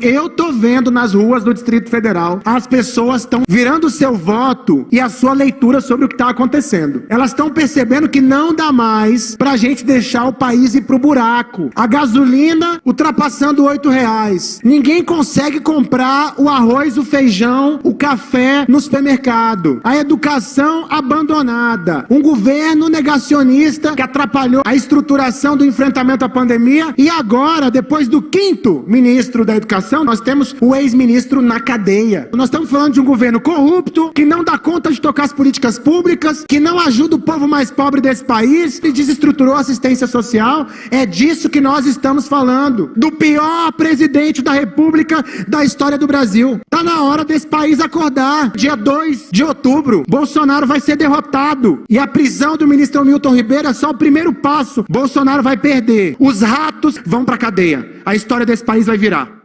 Eu tô vendo nas ruas do Distrito Federal, as pessoas estão virando seu voto e a sua leitura sobre o que está acontecendo. Elas estão percebendo que não dá mais pra gente deixar o país ir pro buraco. A gasolina ultrapassando oito reais. Ninguém consegue comprar o arroz, o feijão, o café no supermercado. A educação abandonada. Um governo negacionista que atrapalhou a estruturação do enfrentamento à pandemia e agora, depois do quinto ministro da educação, nós temos o ex-ministro na cadeia. Nós estamos falando de um governo corrupto, que não dá conta de tocar as políticas públicas, que não ajuda o povo mais pobre desse país e desestruturou a assistência social. É disso que nós estamos falando. Do pior presidente da República da história do Brasil. Tá na hora desse país acordar. Dia 2 de outubro, Bolsonaro vai ser derrotado. E a prisão do ministro Milton Ribeiro é só o primeiro passo. Bolsonaro vai perder. Os ratos vão pra cadeia. A história desse país vai virar.